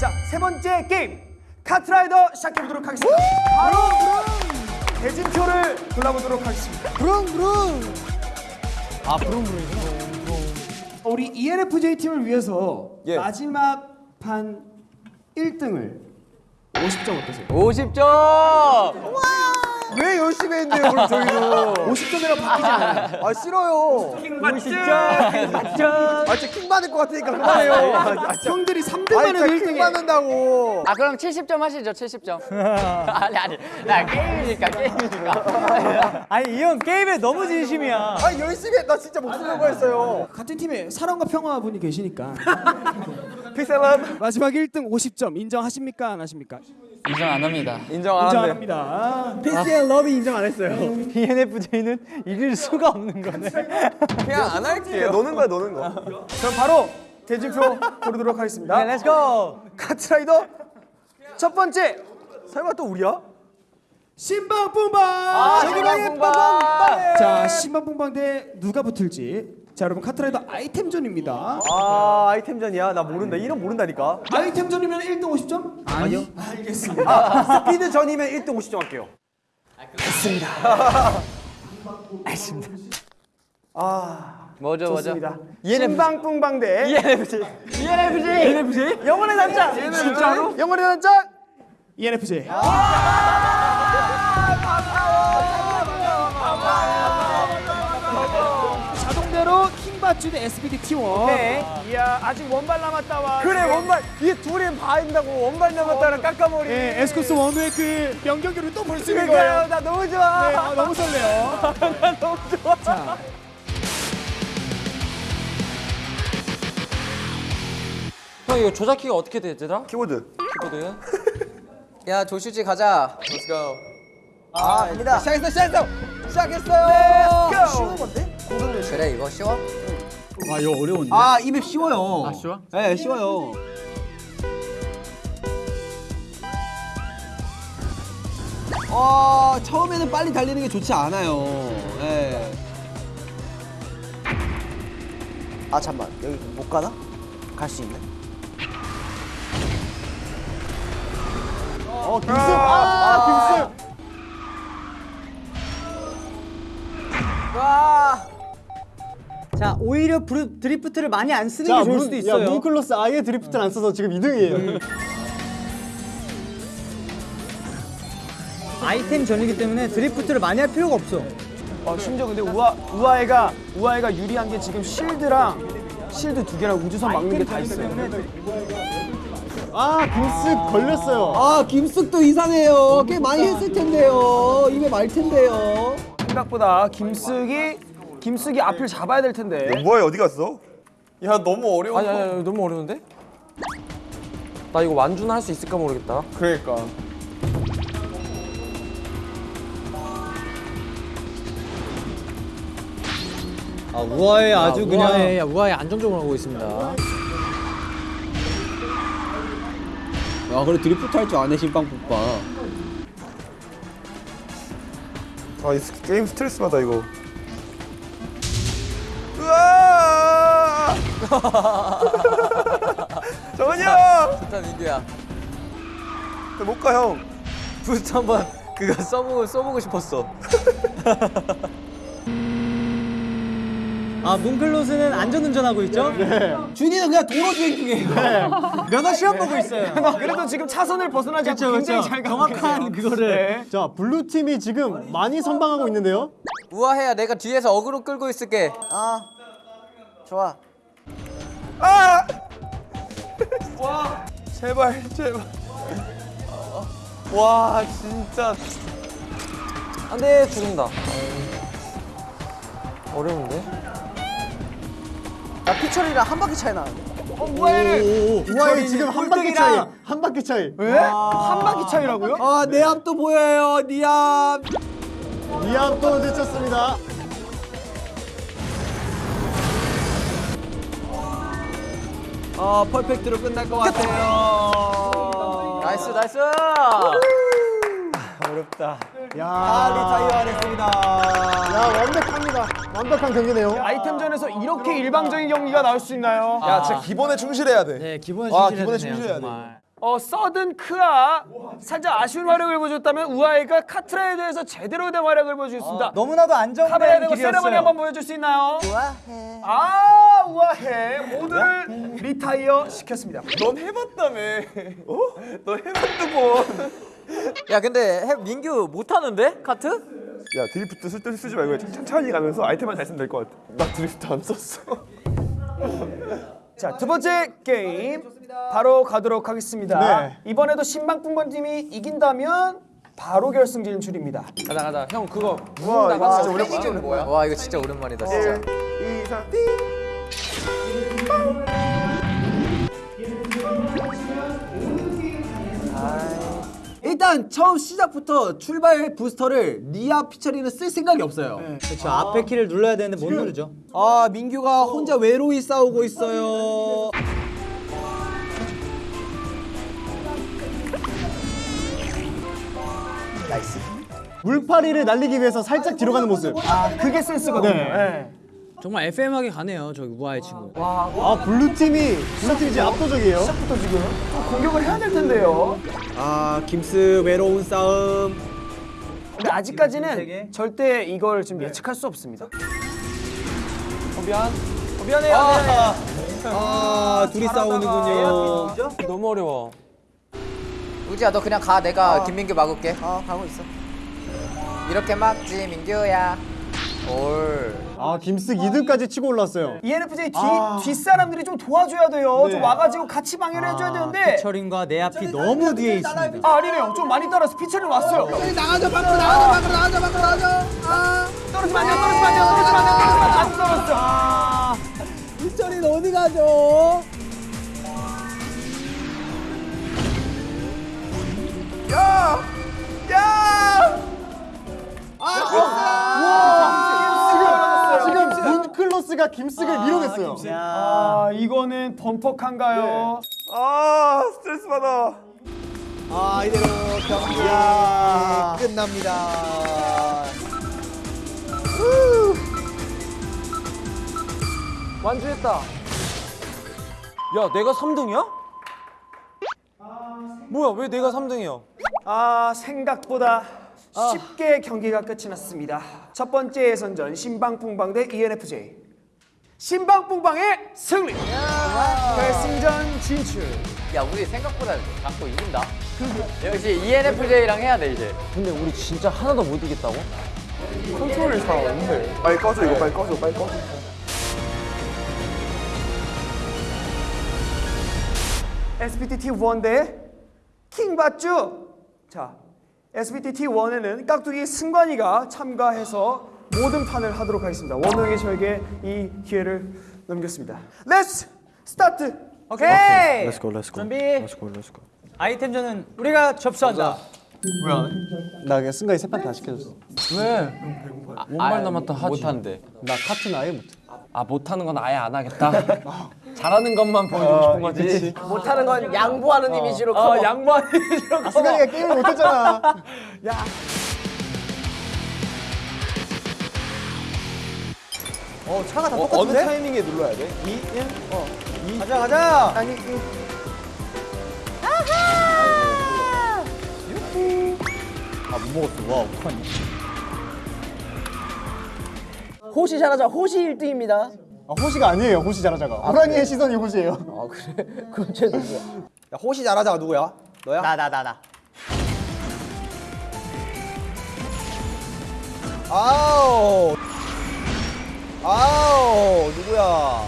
자, 세 번째 게임. 카트라이더 시작해 보도록 하겠습니다. 바로 대진표를 골라보도록 하겠습니다. 아 부릉부릉이구나 우리 ENFJ 팀을 위해서 예. 마지막 판 1등을 50점 어떠세요? 50점 왜 열심히 했는데요, 그럼 저희도? 50점이라 바뀌지 않아요. 아 싫어요. 50점 50점 아 진짜 킹 받을 것 같으니까 그만해요. 아, 진짜. 형들이 3등만 아니 해도 진짜 킹 1등이에요. 받는다고. 아 그럼 70점 하시죠 70점 아니 아니 나 게임이니까 게임이니까 아니 이 형 게임에 너무 진심이야. 아 열심히 했. 나 진짜 목숨 걸고 했어요. 같은 팀에 사랑과 평화 분이 계시니까 peace love. 마지막 1등 50점 인정하십니까 안 하십니까? 인정 안 합니다 인정 안 한대. 인정합니다. peace and love 인정 안 했어요. ENFJ는 이길 수가 없는 거네. 그냥 안 할게요. 노는 거야 노는 거. 그럼 바로 대진표 고르도록 하겠습니다. let's go. 카트라이더 첫 번째 설마 또 우리야? 신방뿡방 아 신방뿡방 자 신방뿡방 대 누가 붙을지 자 여러분 카트라이더 아이템전입니다. 아 아이템전이야. 나 모른다. 이름 모른다니까. 아이템전이면 1등 50점? 아니요. 알겠습니다. 아, 스피드 전이면 1등 50점 할게요. 뭐죠 뭐죠? 좋습니다. 신방뿡방 대. ENFJ ENFJ ENFJ 영혼의 단짝. 진짜로? 영혼의 단짝. ENFJ 자동대로 킹받주 대 SPD T1 이야 아직 원발 남았다 와 그래 원발 이 둘이 봐인다고 원발 남았다는 깎아머리. 예, 에스코스 원우의 그 명경기를 또 볼 수 있는 그러니까요. 거예요 나 너무 좋아. 네, 아, 너무 설레요 너무 좋아. 자 형 이거 조작키가 어떻게 되더라? 키보드. 키보드 야 조슈지 가자 Let's go 아 갑니다. 시작했어 시작했어. 시작했어요. 쉬운 건데? 그래 이거 쉬워? 아 이맵 쉬워요. 아 쉬워? 네 쉬워요. 어 처음에는 빨리 달리는 게 좋지 않아요. 예. 아 잠만 여기 못 가나? 갈 수 있네. 어 김승 아, 김승. 자 오히려 브루, 드리프트를 많이 안 쓰는 게 좋을 수도 있어요. 뭉클로스 아예 드리프트를 안 써서 지금 2등이에요. 아이템 전이기 때문에 드리프트를 많이 할 필요가 없어. 어, 심지어 근데 우아 우아이가 우아이가 유리한 게 지금 실드랑 실드 두 개랑 우주선 막는 게 다 있어요. 아 김쓱 걸렸어요. 아 김쓱도 이상해요. 꽤 많이 했을 텐데요. 입에 말 텐데요. 생각보다 김숙이 김숙이 앞을 잡아야 될 텐데. 뭐야 어디 갔어? 야 너무 어려워 아니 아니, 아니 너무 어려운데? 나 이거 완주는 할수 있을까 모르겠다 그러니까. 아 우아해 아주 그냥. 우아해 우아해 안정적으로 하고 있습니다 아 그래 드리프트 할 줄 아네 신빵국빵. 아이 스- 게임 스트레스 받아 이거. 정은이 좋다 민규야 형못 가 형. 부스트 한번 그거 써보고 써보고 싶었어 아 문클로즈는 안전운전하고 있죠? 준이는 그냥 도로 주행 중이에요. 면허 시험 보고 있어요. 그래도 지금 차선을 벗어나지 않고 그렇죠, 굉장히 그렇죠. 잘 가고 정확한 계세요. 그거를. 네. 자 블루 팀이 지금 많이 선방하고 있는데요. 우아해야 내가 뒤에서 어그로 끌고 있을게 아 좋아. 아! 제발 제발. 와 진짜 안돼 죽는다 어려운데? 나 피처리랑 한 바퀴 차이 나는데. 우아이 지금 한 바퀴 차이. 한 바퀴 차이. 왜? 한 바퀴 차이라고요? 아내 앞도 보여요. 니 앞. 니앞 또 늦췄습니다. 아 퍼펙트로 끝날 것 같아요. nice nice 어렵다. 아, retire 했습니다. 야 완벽합니다. 완벽한 경기네요. 아이템전에서 이렇게 일방적인 경기가 나올 수 있나요? 야 진짜 기본에 충실해야 돼. 네, 기본에 와 충실해야 기본에 되네요, 충실해야 돼. 어 서든 크아 살짝 아쉬운 활약을 보여줬다면 우아이가 카트라이더에서 제대로 된 활약을 보여주셨습니다. 너무나도 카메라 안정된 대고 세레머니 길이었어요. 한번 보여줄 수 있나요? 우아해. 아 우아해. 모두를 retire 시켰습니다. 넌 해봤다며. 어? 너 해봤다고. 야 근데 해- 민규 못하는데 카트? 야 드리프트 쓸데없이 쓰지 말고 천천히 가면서 아이템만 잘 쓰면 될 것 같아. 나 드리프트 안 썼어. 자 두 번째 게임 바로 가도록 하겠습니다. 네. 이번에도 신방풍번 팀이 이긴다면 바로 결승 진출입니다. 가자 가자. 형 그거 와 이거 진짜 오랜만이야. 뭐야? 와 이거 진짜 오랜만이다 진짜 1, 2, 3, 띵. 일단 처음 시작부터 출발 부스터를 리아 피처리는 쓸 생각이 없어요. 그렇죠. 앞에 키를 눌러야 되는데 못 누르죠. 아 민규가 혼자 외로이 싸우고 있어요. 물파리를 날리기 위해서 살짝 뒤로 가는 모습. 아 그게 센스거든요. 네. 정말 FM하게 가네요, 저기 우아의 친구. 아 블루 팀이 블루 팀이 지금 압도적이에요. 시작부터 지금 좀 공격을 해야 될 텐데요. 아 김스 외로운 싸움. 근데 아직까지는 절대 이걸 좀 예측할 수 없습니다. 어, 미안. 어, 미안해요. 미안해요. 아 둘이 싸우는군요. 너무 어려워. 우지야 너 그냥 가 내가 김민규 막을게 어 가고 있어 이렇게 막지 민규야 올 아 김스 2등까지 치고 올랐어요. ENFJ 뒤 뒷사람들이 좀 도와줘야 돼요. 좀 와가지고 같이 방해를 해줘야 되는데. 피처링과 내 앞이 너무 뒤에 있습니다. 아 아니네요. 좀 많이 따라서 피처링 왔어요. 나가자 밖으로 나가자 밖으로 나가자 밖으로 나가자. 아 떨어지면 안 돼요. 떨어지면 안 돼요. 떨어지면 안 돼요. 떨어지면 안 돼요. 안 떨어졌어. 아. 피처리는 어디 가죠? 야! 야! 지금 문클로스가 김스를 밀어냈어요. 아 이거는 범퍼칸가요? 아 스트레스 받아. 아 이대로 경기 끝납니다. 완주했다. 야 내가 3등이야? 뭐야 왜 내가 3등이야? 아 생각보다 쉽게 경기가 끝이 났습니다. 첫 번째 예선전 신방풍방 대 ENFJ. 신방풍방의 승리. 결승전 진출. 야 우리 생각보다 자꾸 이긴다 역시 ENFJ랑 해야 돼 이제 근데 우리 진짜 하나도 못 이겼다고? 컨트롤이 잘안 돼. 빨리 꺼줘 이거 빨리 꺼줘 빨리 꺼줘. SBT T1 대 킹받주. 자, SBT T1에는 깍두기 승관이가 참가해서 모든 판을 하도록 하겠습니다. 원우에게 저에게 이 기회를 넘겼습니다. Let's start. 오케이. Let's go let's go. 준비. Let's go let's go. 아이템전은 우리가 접수한다. 나 그냥 승관이 세판 다 시켜줬어. 왜? 원말 남았다 하지. 못한대. 나 카트는 아예 못해. 아 못하는 건 아예 안 하겠다. 잘하는 것만 보여주고 싶은 거지. 못하는 건 양보하는 이미지로 어 양보하는 이미지로 승관이가 게임을 못했잖아. 어 차가 다 어느 똑같은데? 타이밍에 눌러야 돼? 2, 1? 어. 가자, 가자. 아니, 이- 호시 잘하자 호시 1등입니다 아, 호시가 아니에요. 호시 잘하자가. 호랑이의 시선이 호시예요. 야, 호시 잘하자가 누구야? 너야? 나, 나, 나, 나. 아우 아우 누구야?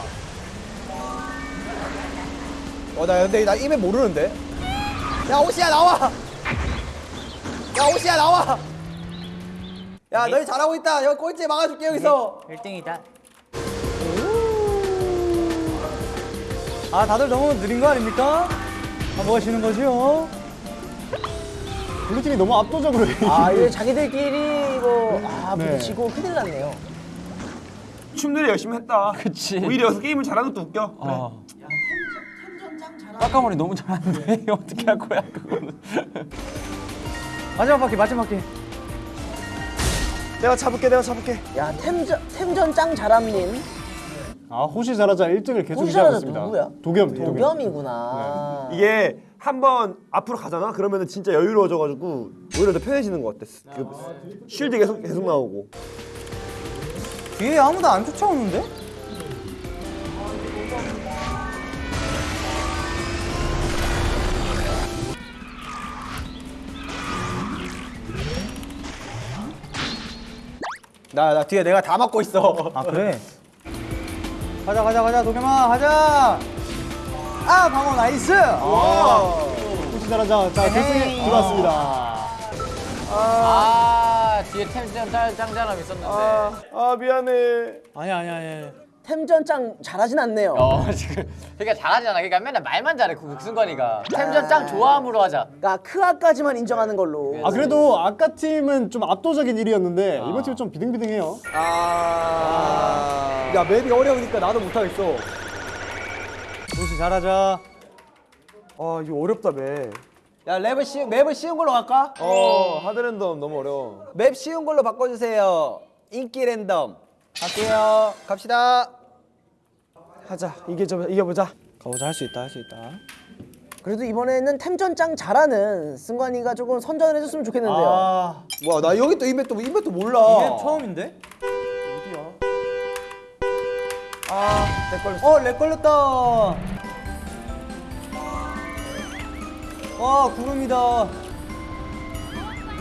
어나 근데 나 이메 모르는데. 야 호시야 나와. 야 호시야 나와. 야 너희 잘하고 있다. 여기 꼴찌 막아줄게 여기서. 1등이다. 아, 다들 너무 느린 거 아닙니까? 아, 뭐가 지는 거지요? 블루팀이 너무 압도적으로 해. 아 이게 자기들끼리 이거 아 네. 부딪히고 큰일 났네요 춤들이 열심히 했다. 그치. 오히려 여기서 게임을 잘하는 것도 웃겨. 그래. 어. 까까머리 너무 잘하는데 어떻게 할 거야 그거는. 마지막 바퀴 마지막 바퀴. 내가 잡을게 내가 잡을게 야 템전 템전 짱 자람님. 아 호시 자라자 1등을 계속 호시 유지하고 자라자 있습니다. 누구야? 도겸, 도겸. 도겸이구나. 이게 한번 앞으로 가잖아. 그러면 은 진짜 여유로워져가지고 오히려 더 편해지는 것 같아. 그 쉴드 계속 계속 나오고. 뒤에 아무도 안 쫓아오는데? 나 나 뒤에 내가 다 막고 있어. 아 그래? 가자 가자 가자 도겸아 가자. 아 방어 nice. 호시 잘하자 자 결승에 들어왔습니다. 아 뒤에 템전 짱 짱잘함 있었는데. 아 미안해. 아니야 아니야 아니야. 템전 짱 잘하진 않네요. 어 지금 그러니까 잘하잖아. 그러니까 맨날 말만 잘해 그 승관이가. 템전 짱 좋아함으로 하자. 그러니까 크아까지만 인정하는 걸로. 아 그래도 아까 팀은 좀 압도적인 1위였는데 이번 팀은 좀 비등비등해요. 아. 야 맵이 어려우니까 나도 못하겠어. 도시 잘하자. 아 이거 어렵다 매. 야 맵을 쉬 맵을 쉬운 걸로 갈까? 어 하드 랜덤 너무 어려워. 맵 쉬운 걸로 바꿔주세요. 인기 랜덤. 갈게요. 갑시다. 하자 이게 좀 이겨보자 가보자 할 수 있다 할 수 있다. 그래도 이번에는 템전 짱 잘하는 승관이가 조금 선전을 해줬으면 좋겠는데요. 아 뭐야 나 여기 또이 맵도 이 맵도 몰라. 이게 처음인데? 아내 걸렸어. 어렉 걸렸다. 와 구름이다.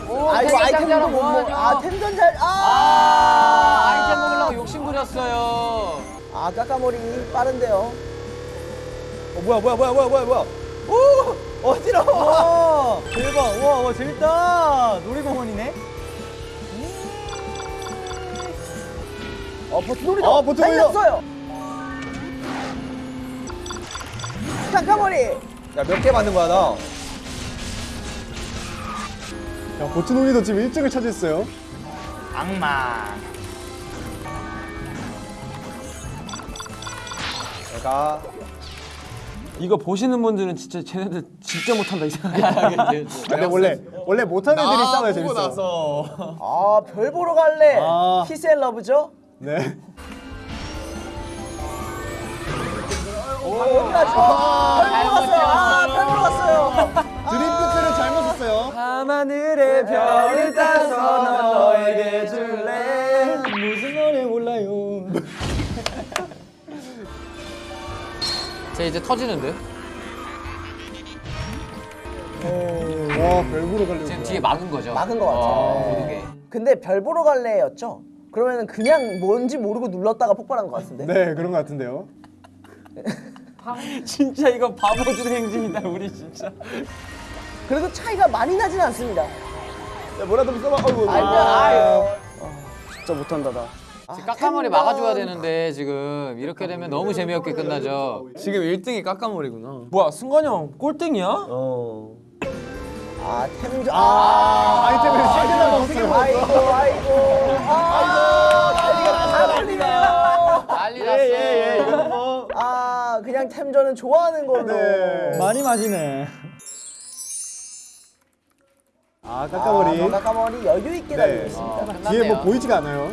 오, 아이고 템전 아이템도 짱짱함 못 먹. 뭐하냐. 아 템전 잘. 아. 아 아 이템 먹으려고 욕심 부렸어요. 아 까까머리 빠른데요. 어 뭐야 뭐야 뭐야 뭐야 뭐야 뭐야 오 어지러워. 와 대박. 와, 와 재밌다. 놀이공원이네. 어 버튼놀이다. 아, 버튼놀이다. 달렸어요. 까까머리. 야 몇개 맞는 거야 나 야 보트놀이도 지금 1등을 차지했어요. 악마. 내가 이거 보시는 분들은 진짜 쟤네들 진짜 못한다 이 생각이 근데 원래 원래 못하는 애들이 싸워야 재밌어. 아별 보러 갈래. 아. 피스앤러브죠? 네. 어디 가죠? 별 보러 갔어요. 아 별 보러 갔어요. 밤하늘의 별을 따서 난 너에게 줄래 무슨 노래 몰라요. 쟤 이제 터지는데? 와 별 보러 가려고. 지금 뒤에 막은 거죠? 막은 것 같아요. 어, 모든 게. 근데 별 보러 갈래였죠? 그러면 그냥 뭔지 모르고 눌렀다가 폭발한 것 같은데. 네 그런 것 같은데요. 진짜 이거 바보들 행진이다 우리 진짜 그래도 차이가 많이 나진 않습니다. 야 뭐라도 좀 써봐. 어이구. 아이고, 아유. 진짜 못한다 나 지금 까까머리 막아줘야 되는데 지금 이렇게 되면 너무 재미없게 끝나죠. 지금 1등이 까까머리구나 뭐야 승관이 형 꼴등이야? 어. 아 템전. 아, 아, 아이템을 세개 남았어요. 아이고 아이고. 아, 난리가 다 걸리네요. 난리 났어. 아 그냥 템전은 좋아하는 걸로. 네. 많이 마시네. 아 까까머리. 아, 까까머리 여유 있게 네. 달리고 있습니다. 어, 뒤에 끝났네요. 뭐 보이지가 않아요.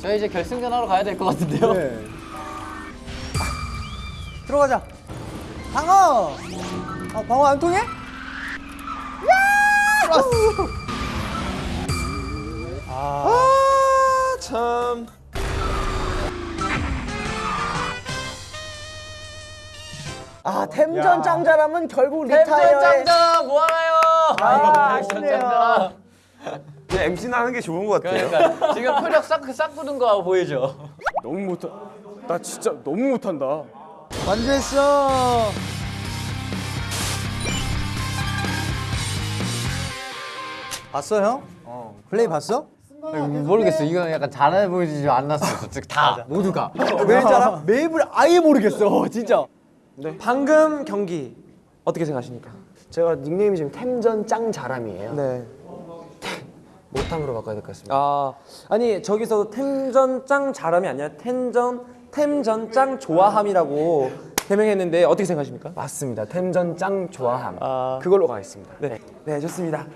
저희 이제 결승전 하러 가야 될 것 같은데요. 네. 들어가자. 방어. 아 방어 안 통해? 참. 아 템전 짱자람은 결국 템전 리타이어에. 짱짱 뭐하나요? 아, 템전 아쉽네요. MC는 하는 게 좋은 것 같아요. 그러니까 지금 표정 싹, 싹 굳은 거 보이죠? 너무 못하 나 진짜 너무 못한다 완주했어. 봤어 형? 어. 플레이 봤어? 모르겠어. 이건 약간 잘해 보이지 않았어. 즉다 모두가. 왜 알아? 맵을 아예 모르겠어 진짜. 방금 경기 어떻게 생각하십니까? 제가 닉네임이 지금 템전 짱 자람이에요. 네. 못함으로 바꿔야 될 것 같습니다. 아 아니 저기서 템전 짱 잘함이 아니라 템전 템전 짱 좋아함이라고 개명했는데 어떻게 생각하십니까? 맞습니다. 템전 짱 좋아함. 그걸로 가겠습니다. 네, 네 좋습니다.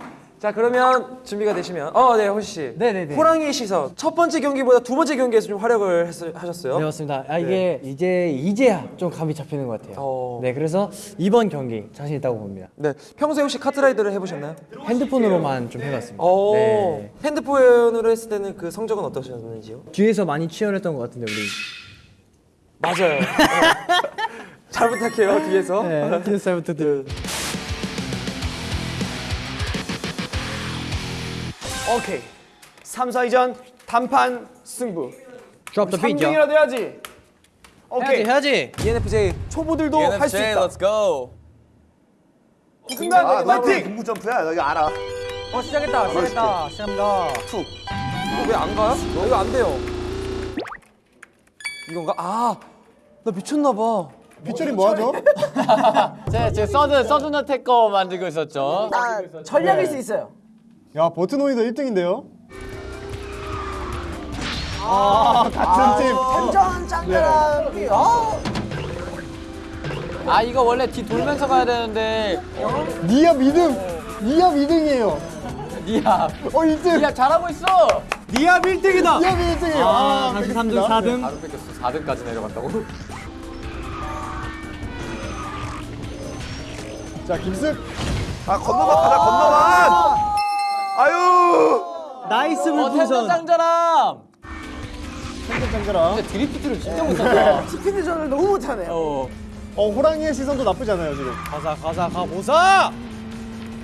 자 그러면 준비가 되시면 어네 호시 씨. 네네네. 호랑이의 시선 첫 번째 경기보다 두 번째 경기에서 좀 활약을 했, 하셨어요. 네 맞습니다. 아 이게 이제 이제야 좀 감이 잡히는 것 같아요. 어. 네 그래서 이번 경기 자신 있다고 봅니다. 네 평소에 혹시 카트라이더를 해보셨나요? 핸드폰으로만 좀 해봤습니다. 어 네. 핸드폰으로 했을 때는 그 성적은 어떠셨는지요? 뒤에서 많이 치열했던 것 같은데 우리. 맞아요. 네. 잘 부탁해요 뒤에서. 네, 뒤에서 잘 부탁드려요. 오케이. 3, 4위전 단판 승부. Drop the beat, yo. 3등이라도 해야지. 오케이. 해야지. ENFJ 초보들도 할 수 있다. go. 순간 아, 너 파이팅! 공부 점프야. 나 이거 알아. 어 시작했다. 시작했다. 시작합니다. 이거 왜 안 가요? 이거 안 돼요. 이건가? 아, 나 미쳤나 봐. 빗줄이 뭐 하죠? 제, 제 서든 서든 어택 거 만들고 있었죠. 전략일 수 있어요. 야 버트노이도 1등인데요. 아 같은 팀. 템전 짱가람이 어? 아 이거 원래 뒤 돌면서 가야 되는데 니압 2등. 니압 2등이에요. 니야 어 1등. 니야 잘하고 있어. 니압 1등이다. 니압 1등이에요. 아, 다시 뺏겼습니다. 3등, 4등. 바로 뺏겼어. 4등까지 내려간다고? 자 김승. 아 건너만 가자 건너만. 아유. 나이스 어 텐션 짱자람. 장가라. 근데 드리프트를 진짜 못한다. 스피드전을 너무 못하네요. 어. 어 호랑이의 시선도 나쁘지 않아요 지금. 가자 가자 가보자.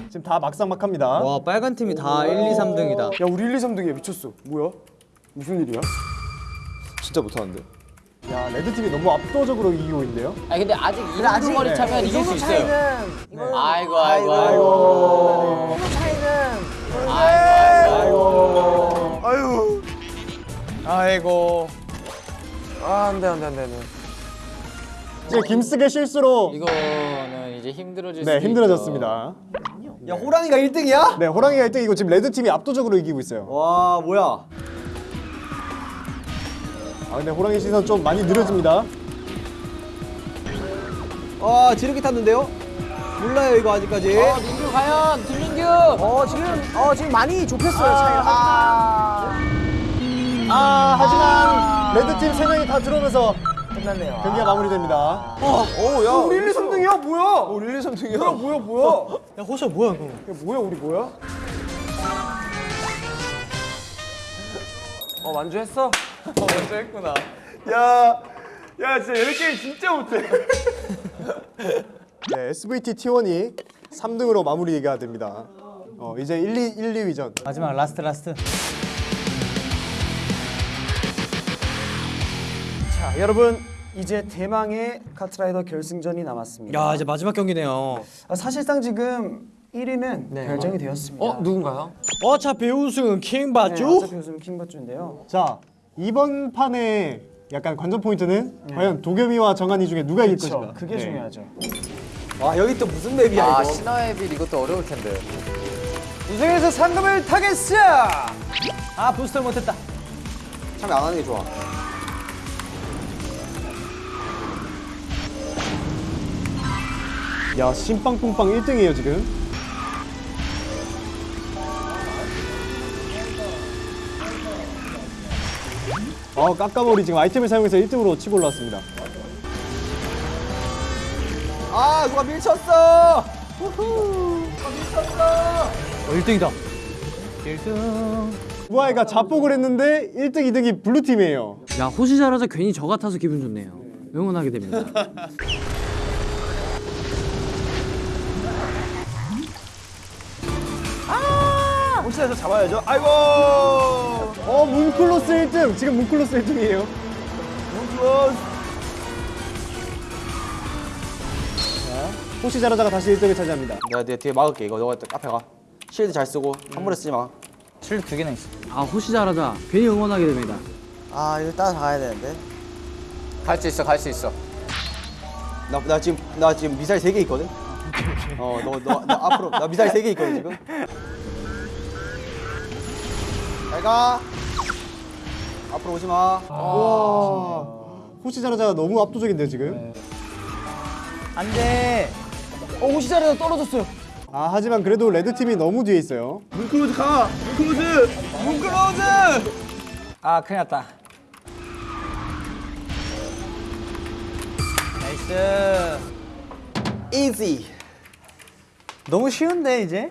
지금 다 막상막합니다. 와 빨간 팀이 다 1, 2, 3등이다. 야 우리 1, 2, 3등이야 미쳤어. 뭐야? 무슨 일이야? 진짜 못하는데. 야 레드 팀이 너무 압도적으로 이기고 있는데요. 아니 근데 아직 이 정도 거리 차면 이길 수 있어요. 이거는 아이고 아이고 아이고. 이 차이는 아이고 아이고. 아유. 아이고. 아, 안 돼, 안 돼, 안 돼. 안 돼. 지금 김승의 실수로 이거는 이제 힘들어질 수네 힘들어졌습니다. 야 호랑이가 1등이야? 네 호랑이가 1등이고 지금 레드 팀이 압도적으로 이기고 있어요. 와 뭐야? 아 근데 호랑이 시선 좀 많이 느려집니다. 아 지르기 탔는데요? 몰라요 이거 아직까지. 어 민규 과연. 어 지금 어 지금 많이 좁혔어요 차이가. 아, 아 하지만 레드 팀 3명이 다 들어오면서 끝났네요. 경기가 마무리됩니다. 오 야. 우리 1, 2, 3등이야 뭐야? 우리 1, 2, 3등이야. 뭐야 뭐야 뭐야? 야 호시야 뭐야 그거? 야 뭐야 우리 뭐야? 어, 완주했어? 먼저 했구나. 야. 야 진짜 얘네 게임 진짜 못해. 네 SVT T1이 3등으로 마무리가 됩니다. 어 이제 1, 2, 1, 2위전. 마지막 last last. 자 여러분 이제 대망의 카트라이더 결승전이 남았습니다. 야 이제 마지막 경기네요. 아, 사실상 지금 1위는 결정이 되었습니다. 어, 누군가요? 어차피 우승은 네, 킹받죠? 어차피 요즘 킹받주인데요. 자 이번 판의 약간 관전 포인트는 과연 도겸이와 정한이 중에 누가 이길. 것인가. 그게 네. 중요하죠. 와 여기 또 무슨 맵이야 아 이거? 신화의 빌 이것도 어려울 텐데. 우승에서 상금을 타겠어. 아 부스터 못했다. 참여 안 하는 게 좋아. 야 심빵뽕빵 1등이에요 지금. 어 깎아머리 지금 아이템을 사용해서 1등으로 치고 올라왔습니다. 아 누가 밀쳤어? 어 1등이다. 1등. 우아이가 자폭을 했는데 1등, 2등이 블루 팀이에요. 야 호시 잘하자 괜히 저 같아서 기분 좋네요. 응원하게 됩니다. 호시 잘하자 잡아야죠. 아이고. 어 문클로즈 1등. 지금 문클로즈 1등이에요. 호시 잘하다가 다시 1등을 차지합니다. 내가 내 뒤에 막을게 이거 너가 앞에 가. 실드 잘 쓰고 함부로 쓰지 마. 실드 두 개나 있어. 아 호시 잘하자 괜히 응원하게 됩니다. 아 이거 따라가야 되는데. 갈 수 있어 갈 수 있어. 나, 나 지금 나 지금 미사일 3개 있거든. 어, 너, 너, 너 앞으로 나 미사일 3개 있거든 지금. 잘 가. 앞으로 오지 마. 와 호시 잘하자가 너무 압도적인데요 지금. 안돼. 어 호시 잘하자가 떨어졌어요. 아 하지만 그래도 레드 팀이 너무 뒤에 있어요. 문클로즈 가. 문클로즈. 아 큰일 났다 nice easy. 너무 쉬운데 이제?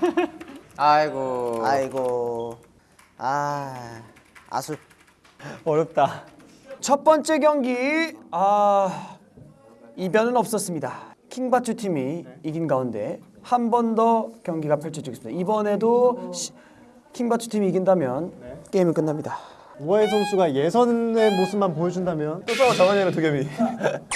아이고. 아이고. 아 아술. 어렵다 첫 번째 경기 아 이변은 없었습니다. 킹받주 팀이 이긴 가운데 한 번 더 경기가 펼쳐지겠습니다. 이번에도 시- 킹받주 팀이 이긴다면 게임은 끝납니다. 우아해 선수가 예선의 모습만 보여준다면 또 싸워 정한이랑 도겸이.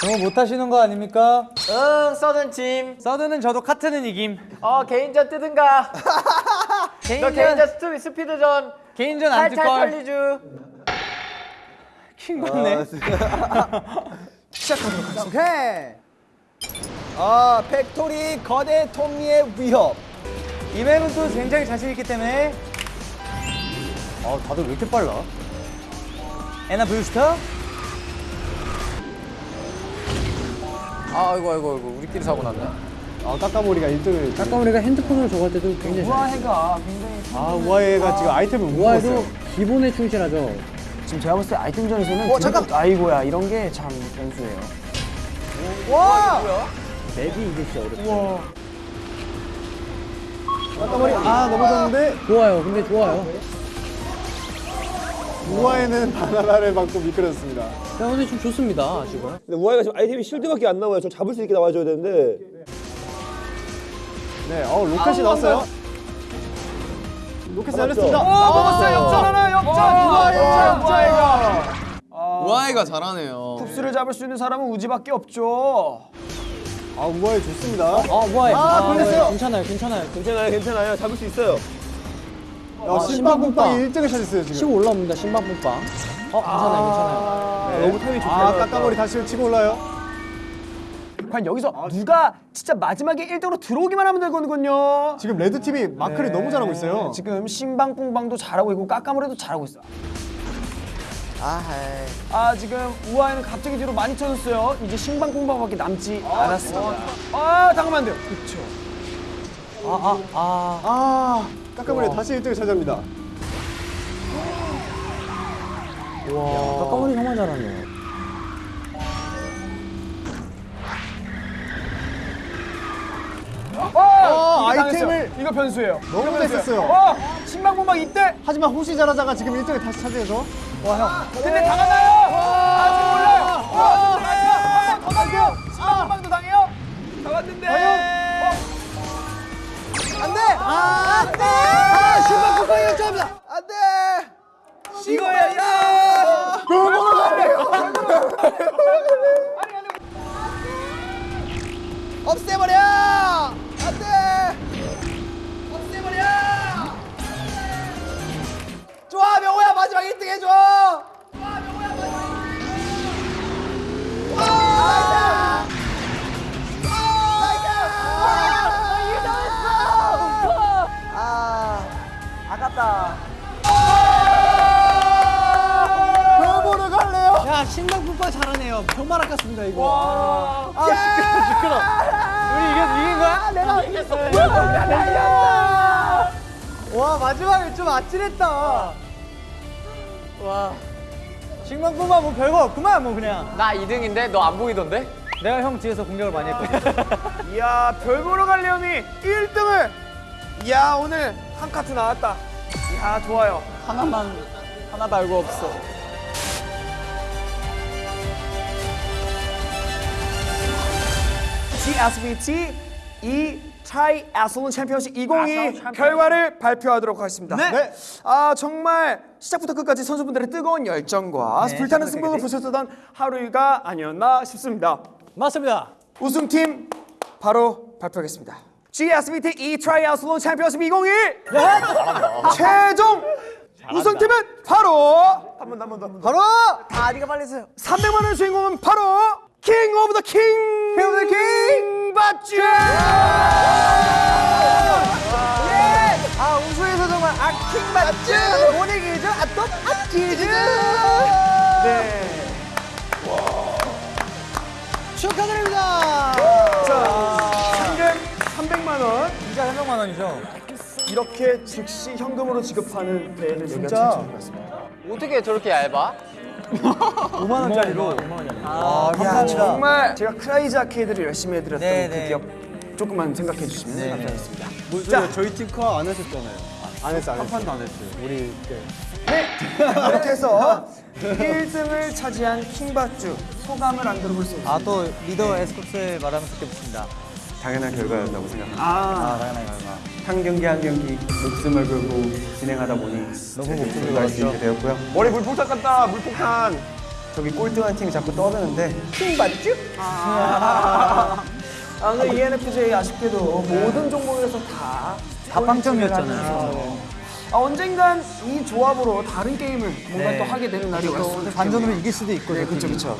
너무 못하시는 거 아닙니까? 응, 서든 팀. 서든은 저도 카트는 이김 어, 개인전 뜨든가. 너 개인전 개인전 스피, 스피드전. 개인전 안 뜰걸 털리주. 킹 받네 오케이. 아 팩토리 거대 톱니의 위협. 이 맵은 또 굉장히 자신 있기 때문에 아 다들 왜 이렇게 빨라? 에나 부스터? 아, 아이고, 아이고, 아이고. 우리끼리 사고 났네. 아 까까모리가 1등을 까까머리가 핸드폰으로 저거 할 때도 굉장히 잘 우아해가 굉장히 아 우아해가 지금 아이템을 못 우아해도. 기본에 충실하죠. 지금 제가 봤을 때 아이템전에서는 어, 잠깐! 아이고야 이런 게 참 변수예요. 와. 맵이 이게 진짜 어렵죠. 까까모리 아 넘어졌는데 좋아요. 근데 좋아요. 우아해는 바나나를 맞고 미끄러졌습니다. 자, 근데 지금 좋습니다. 지금. 근데 우아이가 지금 아이템이 쉴드밖에 안 나와요. 좀 잡을 수 있게 나와줘야 되는데. 네, 어 로켓이 나왔어요. 로켓 날렸습니다. 어 먹었어요 역전 하나 역전. 우아해 우아해가 우아해가 잘하네요. 쿱스를 잡을 수 있는 사람은 우지밖에 없죠. 아 우아해 좋습니다. 아, 우아해. 아, 걸렸어요. 괜찮아요. 괜찮아요. 괜찮아요, 괜찮아요. 잡을 수 있어요. 야, 신방뿡방이 1등을 차지했어요 지금. 치고 올라옵니다. 신방뿡빵. 어, 괜찮아요. 괜찮아요. 너무 타이밍 좋게 아. 까까머리 다시 치고 올라요. 과연 여기서 누가 진짜 마지막에 1등으로 들어오기만 하면 되거든요. 지금 red 팀이 마크를 너무 잘하고 있어요. 지금 신방뿡방도 잘하고 있고 까까머리도 잘하고 있어. 아, 에이. 아 지금 우아에는 갑자기 뒤로 많이 쳐졌어요. 이제 신방뿡방밖에 남지 않았습니다. 아 잠깐만 안 돼요. 그렇죠. 아 까까머리 다시 1등을 차지합니다. 까까머리 정말 잘하네요. 어, 이거 아이템을-. 이거 변수예요. 너무 이거 잘 변수예요. 썼어요. 어 신방뿡방 이때 하지만 호시 잘하다가 지금 1등을 다시 차지해서 근데 당하나요? 아직 몰라요. 어, 당해요. 한번더 당해요. 신방뿡방도 당해요. 당했는데. 안 돼! 아, 안 돼! 아, 신방국방이 역전합니다! 안 돼! 이거야. 야. 없애버려! 안 돼! 없애버려! 좋아, 명호야, 마지막 1등 해줘! 좋아, 명호야, 마지막 1등! 와! Nice! 와! 이게 나왔어! 아, 아깝다. 별보러 갈래요? 야 신방뿡빵 잘하네요 병말 아깝습니다 이거 아 시끄러 시끄러. 우리 이겼, 이긴 거야? 내가 이겼어! 와 마지막에 좀 아찔했다 와 신방pun빵 뭐 별거 없구만 뭐 그냥. 나 2등인데 너 안 보이던데? 내가 형 뒤에서 공격을 많이 했거든. 이야 별 보러 가려니 1등을. 이야 오늘 한 카트 나왔다. 이야 좋아요. 하나만 하나도 알고 없어. GSBT E 트라이애슬론 챔피언십 2022 결과를 발표하도록 하겠습니다. 네. 아 정말 시작부터 끝까지 선수분들의 뜨거운 열정과 불타는 승부를 보셨던 하루가 아니었나 싶습니다. 맞습니다 우승팀 바로 발표하겠습니다. GSBT E 트라이애슬론 챔피언십 2021 최종 우승팀은 바로 한 번 더 한 번 더 바로 아, 네가 빨리 했어요. 300만 원 주인공은 바로 King of the King! King of the King! 바쭈! 아, 우승에서 정말 아킹 맞죠? 모닝이죠? 아또 아키즈! 네. 축하드립니다! 자, 상금 300만 원 원이죠. 이렇게 즉시 현금으로 지급하는 대회는 여기가 진짜? 최초입니다. 어떻게 저렇게 얇아? 5만 원짜리로. 아, 야, 정말 제가 크라이지 아케이드를 열심히 해드렸던 네, 그 네. 기업 조금만 생각해 주시면 네, 감사하겠습니다. 자, 저희 팀컷안 하셨잖아요. 안 했어, 안 했어. 한 판도 안 했어요. 우리 네. 이렇게 해서 1등을 차지한 킹바쭈 소감을 안 들어볼 수 없습니다. 아 또 리더 에스쿱스의 말하면 듣겠습니다. 당연한 결과였다고 생각합니다. 아, 당연한 결과. 한 경기 한 경기 목숨을 걸고 진행하다 보니 너무 목소리가 갈수 있게 되었고요. 머리 물폭탄 같다. 물폭탄. 저기 꼴등한 팀이 자꾸 떠드는데 킹바쭈? 아, 아 오늘 ENFJ 아쉽게도 모든 종목에서 다 다 빵점이었잖아요. 하면서 아, 언젠간 이 조합으로 다른 게임을 뭔가 네. 또 하게 되는 날이 왔으면 반전으로 이길 수도 있고. 네, 그쵸, 그쵸.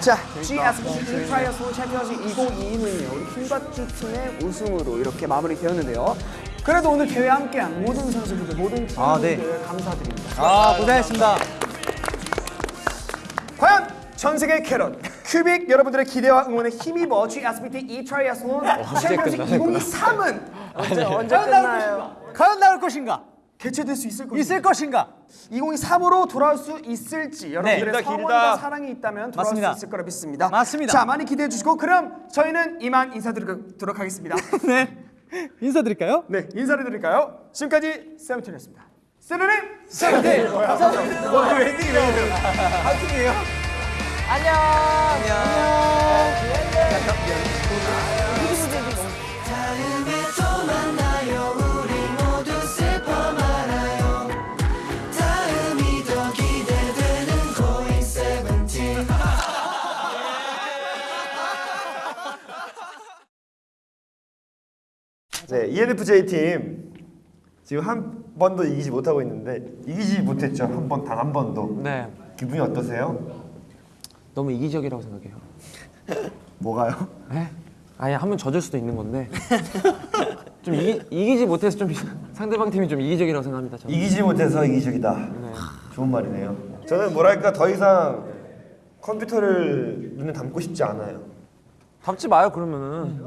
자, GSBT 트라이애슬론 챔피언십 2022는요, 우리 킹바쭈 팀의 우승으로 이렇게 마무리되었는데요. 그래도 오늘 대회 함께한 모든 선수들, 모든 팀들 아, 네. 감사드립니다. 아 고생했습니다. 과연 전 세계 캐럿 큐빅 여러분들의 기대와 응원에 힘입어 GSBT E 트라이애슬론 챔피언십 2023은 언제 언제 끝나요? 과연 나올 것인가? 개최될 수 있을 것인가? 있을 것인가? 2023으로 돌아올 수 있을지 여러분들의 기대, 성원과. 사랑이 있다면 돌아올 맞습니다. 수 있을 거라 믿습니다. 맞습니다. 자 많이 기대해 주시고 그럼 저희는 이만 인사드리도록 하겠습니다. 네. 인사드릴까요? 네 인사를 드릴까요? 지금까지 세븐틴이었습니다. 세븐틴 세븐틴 감사합니다. 뭐 웨딩 웨딩 한 팀이에요? 다음에 네, ENFJ 팀 지금 한 번도 이기지 못하고 있는데 이기지 못했죠. 한 번 단 한 번도. 네. 기분이 어떠세요? 너무 이기적이라고 생각해요. 뭐가요? 네? 아니 하면 져줄 수도 있는 건데 좀 이기, 이기지 못해서 좀 상대방 팀이 좀 이기적이라고 생각합니다. 저는. 이기지 못해서 이기적이다. 좋은 말이네요. 저는 뭐랄까 더 이상 컴퓨터를 눈에 담고 싶지 않아요. 답지 마요 그러면은.